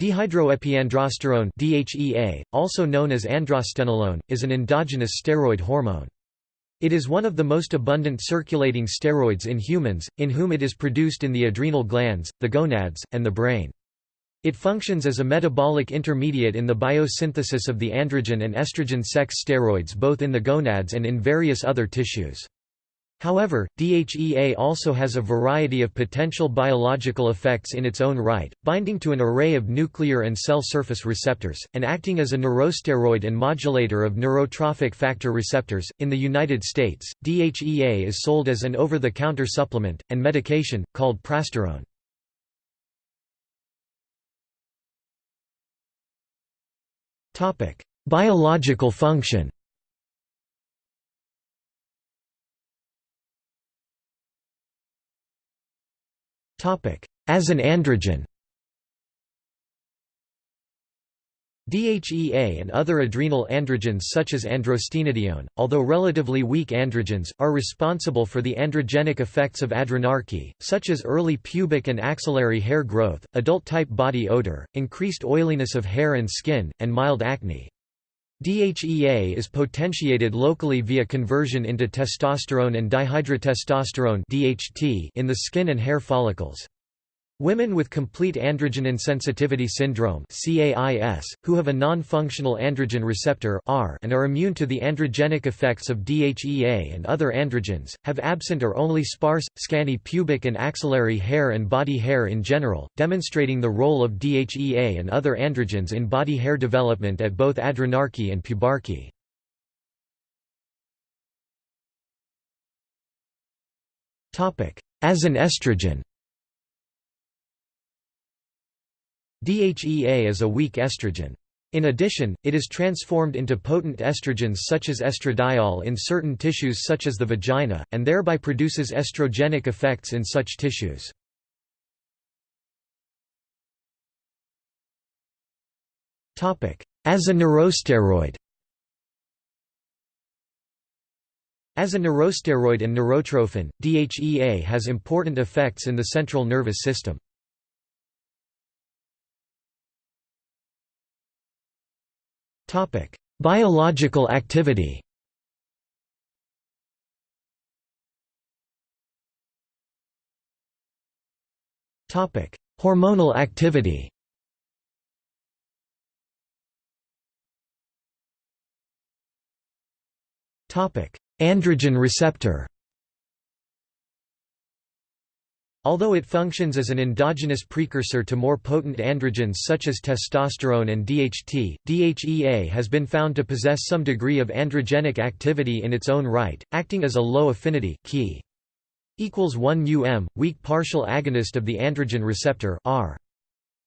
Dehydroepiandrosterone DHEA, also known as androstenolone, is an endogenous steroid hormone. It is one of the most abundant circulating steroids in humans, in whom it is produced in the adrenal glands, the gonads, and the brain. It functions as a metabolic intermediate in the biosynthesis of the androgen and estrogen sex steroids both in the gonads and in various other tissues. However, DHEA also has a variety of potential biological effects in its own right, binding to an array of nuclear and cell surface receptors, and acting as a neurosteroid and modulator of neurotrophic factor receptors. In the United States, DHEA is sold as an over the counter supplement, and medication, called prasterone. Biological function As an androgen DHEA and other adrenal androgens such as androstenedione, although relatively weak androgens, are responsible for the androgenic effects of adrenarche, such as early pubic and axillary hair growth, adult-type body odor, increased oiliness of hair and skin, and mild acne. DHEA is potentiated locally via conversion into testosterone and dihydrotestosterone in the skin and hair follicles. Women with complete androgen insensitivity syndrome CAIS, who have a non-functional androgen receptor R and are immune to the androgenic effects of DHEA and other androgens, have absent or only sparse, scanty pubic and axillary hair and body hair in general, demonstrating the role of DHEA and other androgens in body hair development at both adrenarche and pubarche. As an estrogen DHEA is a weak estrogen. In addition, it is transformed into potent estrogens such as estradiol in certain tissues such as the vagina, and thereby produces estrogenic effects in such tissues. As a neurosteroid As a neurosteroid and neurotrophin, DHEA has important effects in the central nervous system. Topic: Biological activity. Topic: Hormonal activity. Topic: Androgen receptor. Although it functions as an endogenous precursor to more potent androgens such as testosterone and DHT, DHEA has been found to possess some degree of androgenic activity in its own right, acting as a low-affinity key equals 1 um, weak partial agonist of the androgen receptor R.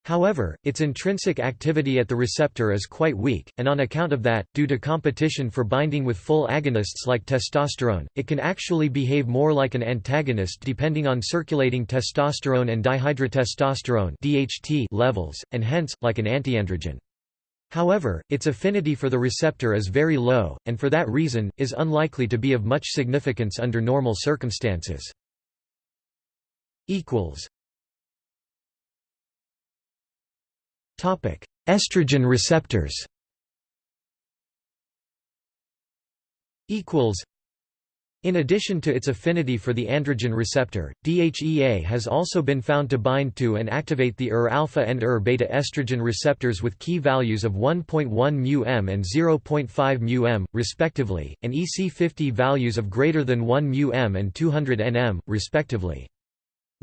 However, its intrinsic activity at the receptor is quite weak, and on account of that, due to competition for binding with full agonists like testosterone, it can actually behave more like an antagonist depending on circulating testosterone and dihydrotestosterone (DHT) levels, and hence, like an antiandrogen. However, its affinity for the receptor is very low, and for that reason, is unlikely to be of much significance under normal circumstances. Estrogen receptors in addition to its affinity for the androgen receptor, DHEA has also been found to bind to and activate the ER-alpha and ER-beta estrogen receptors with key values of 1.1 μm and 0.5 μm, respectively, and EC50 values of greater than 1 μm and 200 nm, respectively.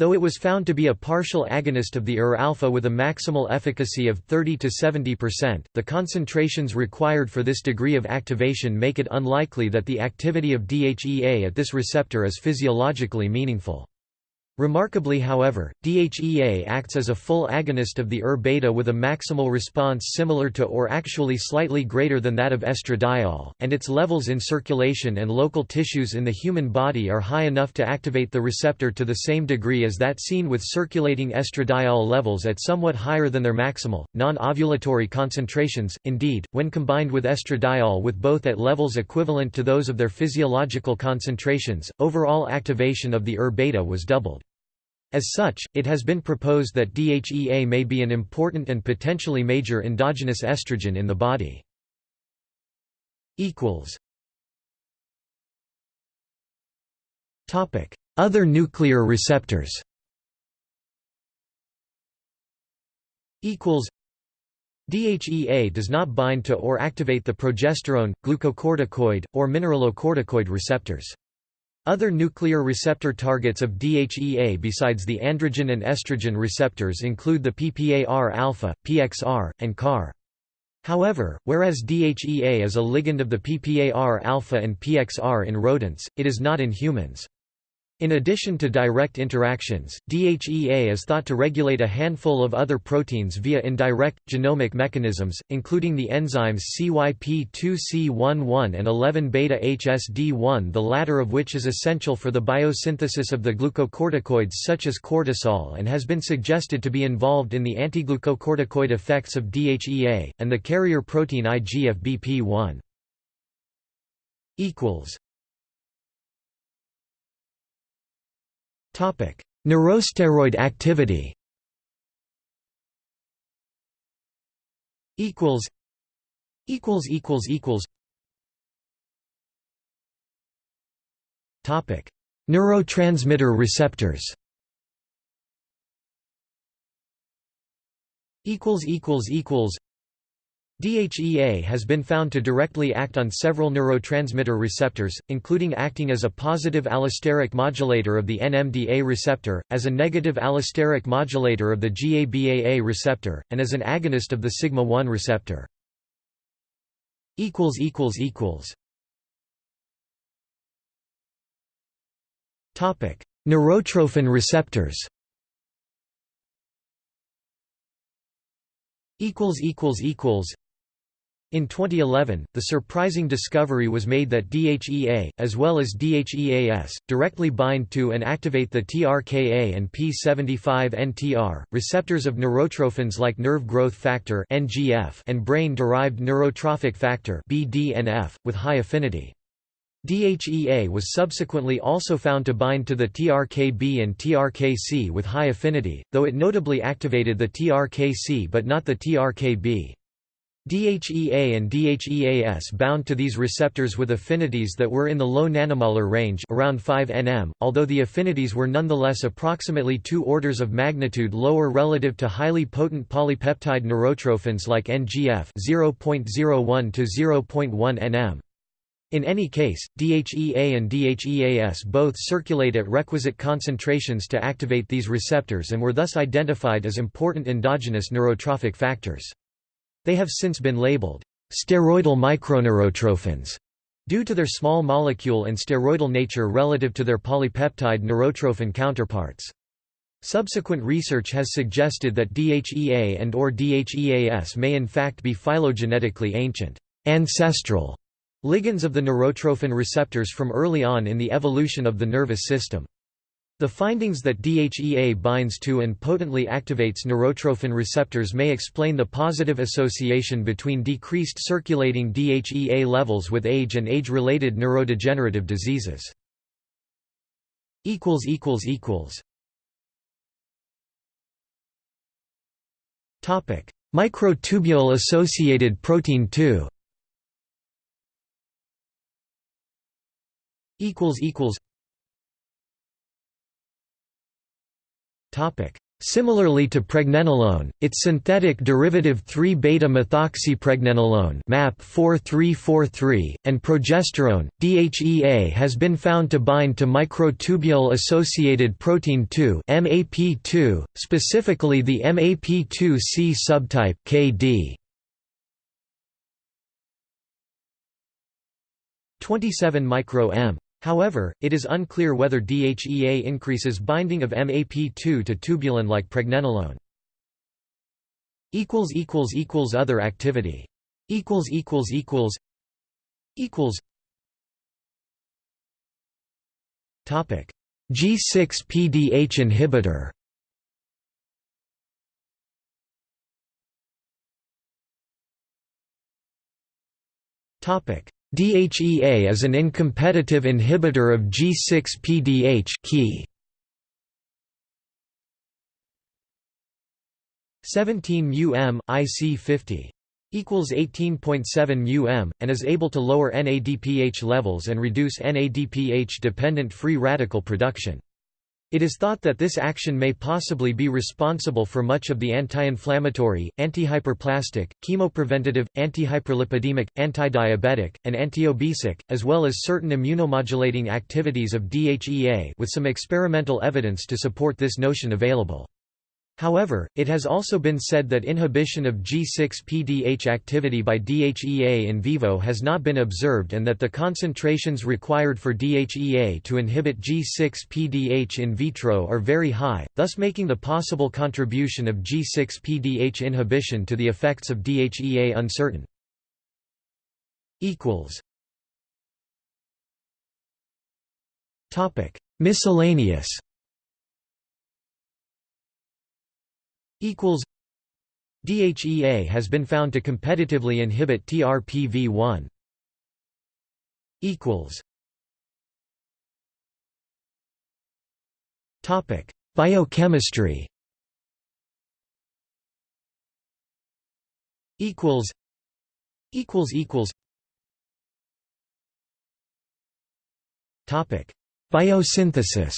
Though it was found to be a partial agonist of the ER-alpha with a maximal efficacy of 30 to 70%, the concentrations required for this degree of activation make it unlikely that the activity of DHEA at this receptor is physiologically meaningful. Remarkably however, DHEA acts as a full agonist of the ER-beta with a maximal response similar to or actually slightly greater than that of estradiol, and its levels in circulation and local tissues in the human body are high enough to activate the receptor to the same degree as that seen with circulating estradiol levels at somewhat higher than their maximal, non-ovulatory concentrations. Indeed, when combined with estradiol with both at levels equivalent to those of their physiological concentrations, overall activation of the ER-beta was doubled. As such, it has been proposed that DHEA may be an important and potentially major endogenous estrogen in the body. Other nuclear receptors DHEA does not bind to or activate the progesterone, glucocorticoid, or mineralocorticoid receptors. Other nuclear receptor targets of DHEA besides the androgen and estrogen receptors include the PPAR-alpha, PXR, and CAR. However, whereas DHEA is a ligand of the PPAR-alpha and PXR in rodents, it is not in humans. In addition to direct interactions, DHEA is thought to regulate a handful of other proteins via indirect, genomic mechanisms, including the enzymes CYP2C11 and 11-beta-HSD1 the latter of which is essential for the biosynthesis of the glucocorticoids such as cortisol and has been suggested to be involved in the antiglucocorticoid effects of DHEA, and the carrier protein IGF-BP1. Neurosteroid activity. Equals. Equals equals equals. Topic. Neurotransmitter receptors. Equals equals equals DHEA has been found to directly act on several neurotransmitter receptors, including acting as a positive allosteric modulator of the NMDA receptor, as a negative allosteric modulator of the GABAA receptor, and as an agonist of the sigma-1 receptor. Neurotrophin receptors in 2011, the surprising discovery was made that DHEA, as well as DHEAS, directly bind to and activate the TRKA and P75NTR, receptors of neurotrophins like nerve growth factor and brain-derived neurotrophic factor with high affinity. DHEA was subsequently also found to bind to the TRKB and TRKC with high affinity, though it notably activated the TRKC but not the TRKB. DHEA and DHEAS bound to these receptors with affinities that were in the low nanomolar range around 5 nm, although the affinities were nonetheless approximately two orders of magnitude lower relative to highly potent polypeptide neurotrophins like NGF 0.01 to 0.1 nm. In any case, DHEA and DHEAS both circulate at requisite concentrations to activate these receptors and were thus identified as important endogenous neurotrophic factors. They have since been labeled steroidal microneurotrophins due to their small molecule and steroidal nature relative to their polypeptide neurotrophin counterparts. Subsequent research has suggested that DHEA and or DHEAS may in fact be phylogenetically ancient, ancestral ligands of the neurotrophin receptors from early on in the evolution of the nervous system. The findings that DHEA binds to and potently activates neurotrophin receptors may explain the positive association between decreased circulating DHEA levels with age and age-related neurodegenerative diseases. Microtubule-associated protein 2 Similarly to pregnenolone, its synthetic derivative 3-beta-methoxypregnenolone MAP4343, and progesterone, DHEA has been found to bind to microtubule-associated protein 2 MAP2, specifically the MAP2C subtype KD. 27 micro-m However, it is unclear whether DHEA increases binding of MAP2 to tubulin like pregnenolone. Other activity. G6-PDH inhibitor. Topic DHEA is an uncompetitive inhibitor of G6-PDH key. 17 um IC50 equals 18.7 um and is able to lower NADPH levels and reduce NADPH dependent free radical production. It is thought that this action may possibly be responsible for much of the anti-inflammatory, antihyperplastic, chemopreventative, antihyperlipidemic, antidiabetic, and antiobesic, as well as certain immunomodulating activities of DHEA with some experimental evidence to support this notion available. However, it has also been said that inhibition of G6-PDH activity by DHEA in vivo has not been observed and that the concentrations required for DHEA to inhibit G6-PDH in vitro are very high, thus making the possible contribution of G6-PDH inhibition to the effects of DHEA uncertain. Miscellaneous equals DHEA has been found to competitively inhibit TRPV1 equals topic biochemistry equals equals equals topic biosynthesis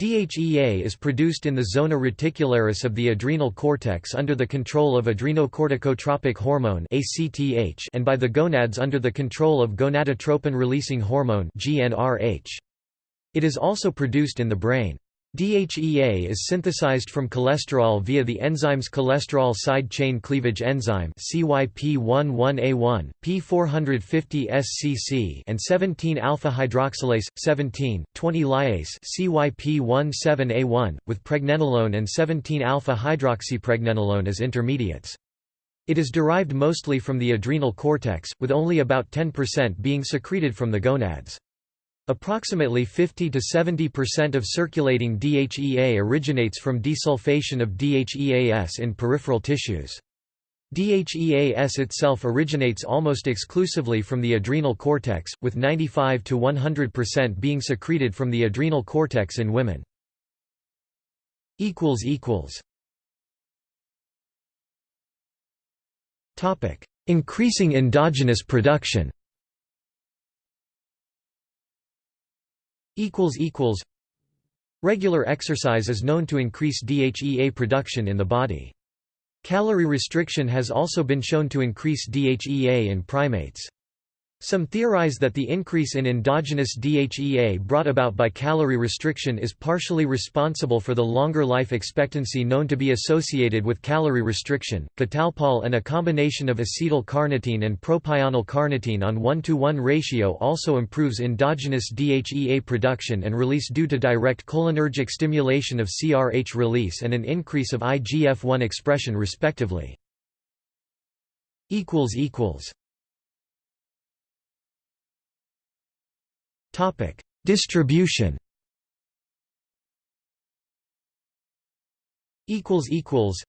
DHEA is produced in the zona reticularis of the adrenal cortex under the control of adrenocorticotropic hormone and by the gonads under the control of gonadotropin-releasing hormone It is also produced in the brain. DHEA is synthesized from cholesterol via the enzymes cholesterol side chain cleavage enzyme CYP11A1, P450SCC and 17-alpha hydroxylase 17, 20-lyase CYP17A1 with pregnenolone and 17-alpha hydroxypregnenolone as intermediates. It is derived mostly from the adrenal cortex, with only about 10% being secreted from the gonads. Approximately 50 to 70% of circulating DHEA originates from desulfation of DHEAS in peripheral tissues. DHEAS itself originates almost exclusively from the adrenal cortex, with 95 to 100% being secreted from the adrenal cortex in women. equals equals Topic: Increasing endogenous production Regular exercise is known to increase DHEA production in the body. Calorie restriction has also been shown to increase DHEA in primates. Some theorize that the increase in endogenous DHEA brought about by calorie restriction is partially responsible for the longer life expectancy known to be associated with calorie restriction. Catalpol and a combination of acetyl carnitine and propionyl carnitine on 1 to 1 ratio also improves endogenous DHEA production and release due to direct cholinergic stimulation of CRH release and an increase of IGF-1 expression respectively. equals equals Topic: Distribution. Equals equals.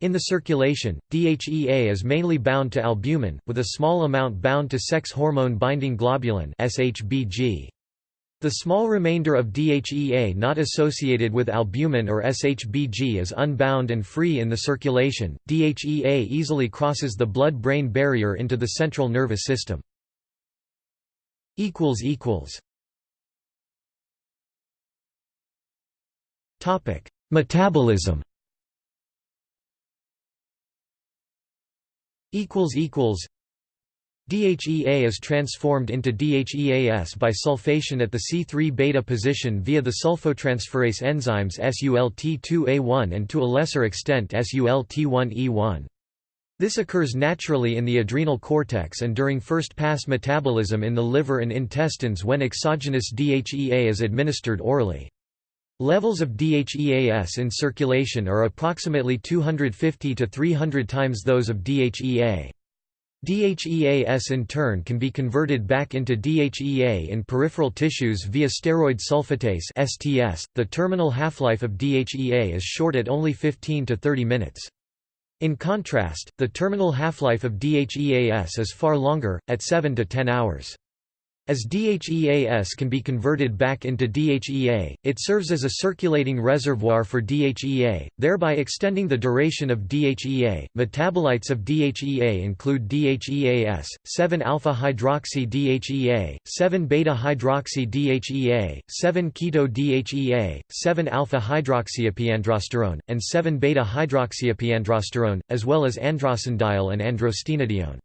In the circulation, DHEA is mainly bound to albumin, with a small amount bound to sex hormone-binding globulin (SHBG). The small remainder of DHEA not associated with albumin or SHBG is unbound and free in the circulation. DHEA easily crosses the blood-brain barrier into the central nervous system equals equals. Topic metabolism. Equals equals. DHEA is transformed into DHEAS by sulfation at the C3 beta position via the sulfotransferase enzymes SULT2A1 and to a lesser extent SULT1E1. This occurs naturally in the adrenal cortex and during first-pass metabolism in the liver and intestines when exogenous DHEA is administered orally. Levels of DHEAS in circulation are approximately 250 to 300 times those of DHEA. DHEAS in turn can be converted back into DHEA in peripheral tissues via steroid sulfatase (STS). The terminal half-life of DHEA is short at only 15 to 30 minutes. In contrast, the terminal half-life of DHEAS is far longer, at 7 to 10 hours. As DHEAS can be converted back into DHEA, it serves as a circulating reservoir for DHEA, thereby extending the duration of DHEA. Metabolites of DHEA include DHEAS, 7-alpha-hydroxy DHEA, 7-beta-hydroxy DHEA, 7-keto DHEA, 7-alpha-hydroxyepiandrosterone, and 7-beta-hydroxyepiandrosterone, as well as androstenediol and androstenedione.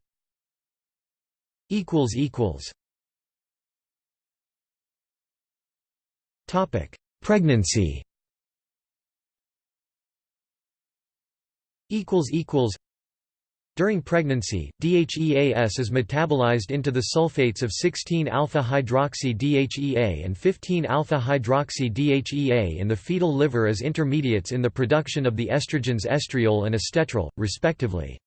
Topic: Pregnancy. Equals equals. During pregnancy, DHEAS is metabolized into the sulfates of 16-alpha-hydroxy DHEA and 15-alpha-hydroxy DHEA in the fetal liver as intermediates in the production of the estrogens estriol and estetrol, respectively.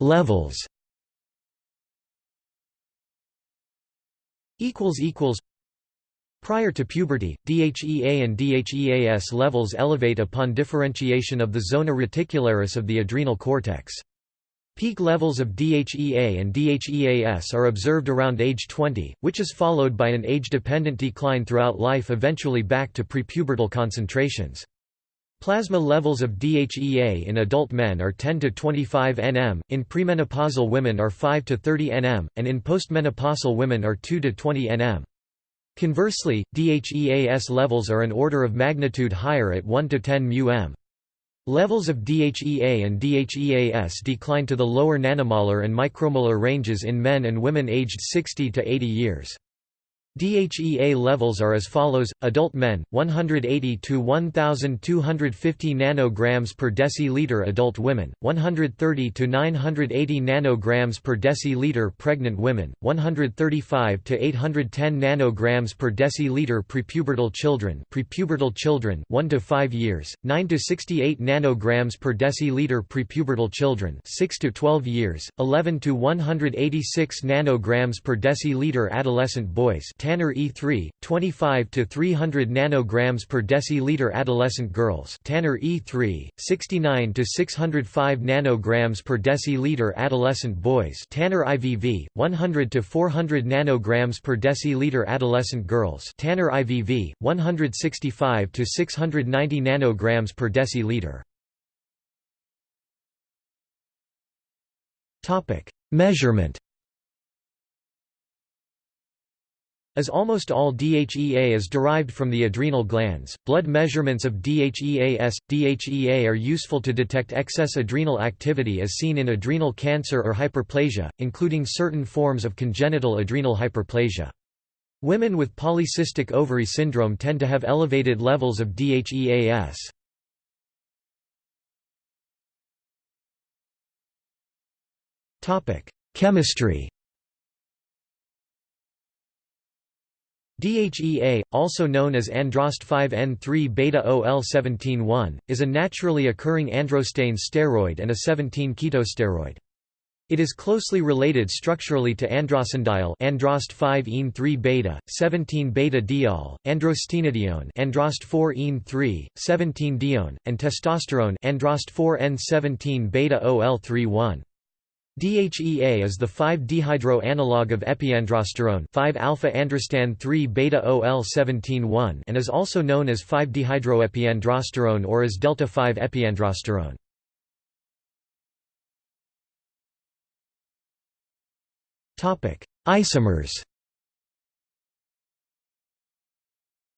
Levels Prior to puberty, DHEA and DHEAS levels elevate upon differentiation of the zona reticularis of the adrenal cortex. Peak levels of DHEA and DHEAS are observed around age 20, which is followed by an age-dependent decline throughout life eventually back to prepubertal concentrations. Plasma levels of DHEA in adult men are 10 to 25 nm, in premenopausal women are 5 to 30 nm, and in postmenopausal women are 2 to 20 nm. Conversely, DHEAS levels are an order of magnitude higher at 1 to 10 μm. Levels of DHEA and DHEAS decline to the lower nanomolar and micromolar ranges in men and women aged 60 to 80 years. DHEA levels are as follows: adult men 180 to 1250 nanograms per deciliter, adult women 130 to 980 nanograms per deciliter, pregnant women 135 to 810 nanograms per deciliter, prepubertal children, prepubertal children 1 to 5 years 9 to 68 nanograms per deciliter, prepubertal children 6 to 12 years 11 to 186 nanograms per deciliter, adolescent boys Tanner E3, 25 to 300 nanograms per deciliter adolescent girls. Tanner E3, 69 to 605 nanograms per deciliter adolescent boys. Tanner IVV, 100 to 400 nanograms per deciliter adolescent girls. Tanner IVV, 165 to 690 nanograms per deciliter. Topic: Measurement As almost all DHEA is derived from the adrenal glands, blood measurements of DHEAS, DHEA are useful to detect excess adrenal activity as seen in adrenal cancer or hyperplasia, including certain forms of congenital adrenal hyperplasia. Women with polycystic ovary syndrome tend to have elevated levels of DHEAS. Chemistry DHEA, also known as androst 5N3 beta-OL-17-1, is a naturally occurring androstane steroid and a 17-ketosteroid. It is closely related structurally to androstenediol androst 5-ene3 beta, 17-beta-diol, androstenedione androst 4-ene3, 17-dione, and testosterone androst 4N17 beta-OL31. DHEA is the 5-dehydro analog of epiandrosterone 5-alpha-androstan 3-beta-OL-17-1 and is also known as 5-dehydroepiandrosterone or as delta-5-epiandrosterone. Isomers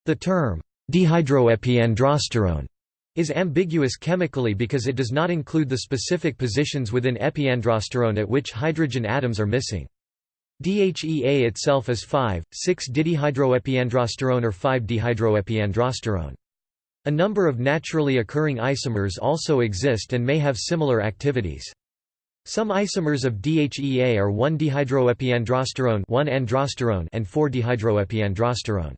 The term dehydroepiandrosterone is ambiguous chemically because it does not include the specific positions within epiandrosterone at which hydrogen atoms are missing. DHEA itself is 5,6-dihydroepiandrosterone or 5-dehydroepiandrosterone. A number of naturally occurring isomers also exist and may have similar activities. Some isomers of DHEA are 1-dehydroepiandrosterone 1-androsterone and 4-dehydroepiandrosterone.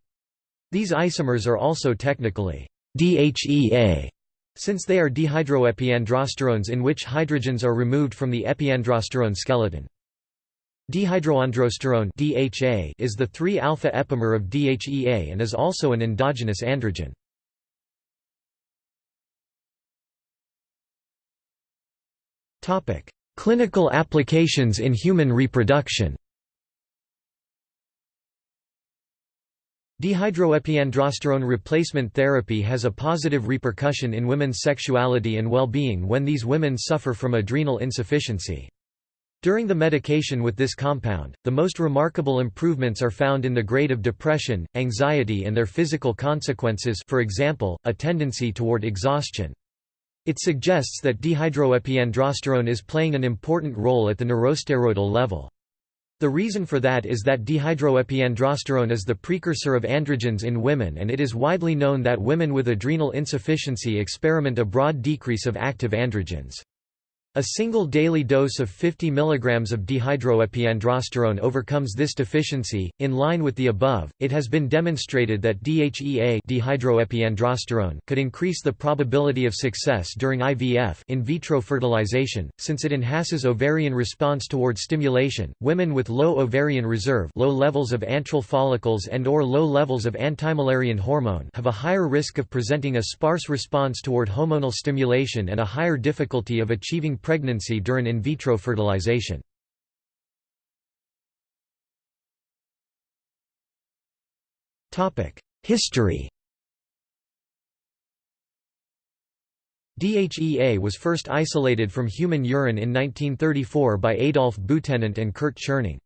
These isomers are also technically DHEA, since they are dehydroepiandrosterones in which hydrogens are removed from the epiandrosterone skeleton. Dehydroandrosterone DHA is the 3-alpha epimer of DHEA and is also an endogenous androgen. Clinical applications in human reproduction Dehydroepiandrosterone replacement therapy has a positive repercussion in women's sexuality and well-being when these women suffer from adrenal insufficiency. During the medication with this compound, the most remarkable improvements are found in the grade of depression, anxiety and their physical consequences for example, a tendency toward exhaustion. It suggests that dehydroepiandrosterone is playing an important role at the neurosteroidal level. The reason for that is that dehydroepiandrosterone is the precursor of androgens in women and it is widely known that women with adrenal insufficiency experiment a broad decrease of active androgens. A single daily dose of 50 mg of dehydroepiandrosterone overcomes this deficiency. In line with the above, it has been demonstrated that DHEA dehydroepiandrosterone could increase the probability of success during IVF in vitro fertilization, since it enhances ovarian response toward stimulation. Women with low ovarian reserve, low levels of antral follicles and or low levels of antimullerian hormone have a higher risk of presenting a sparse response toward hormonal stimulation and a higher difficulty of achieving pregnancy during in vitro fertilization. History DHEA was first isolated from human urine in 1934 by Adolf Butenandt and Kurt Tscherning.